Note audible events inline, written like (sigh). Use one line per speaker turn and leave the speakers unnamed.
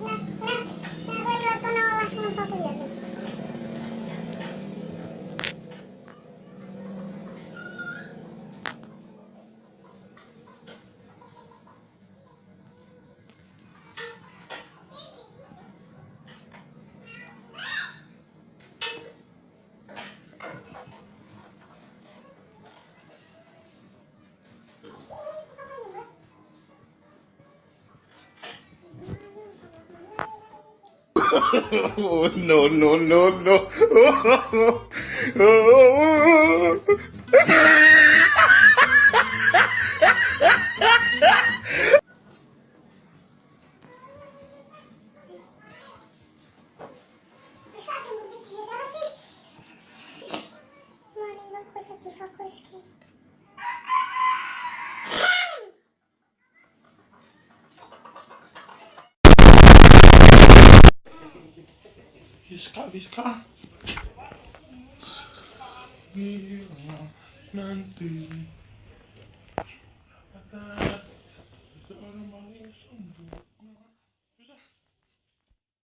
na, na, na, na, na, na, na, na, na, (laughs) no, no, no, no. Iska, iska. Bila nanti ada seorang maling.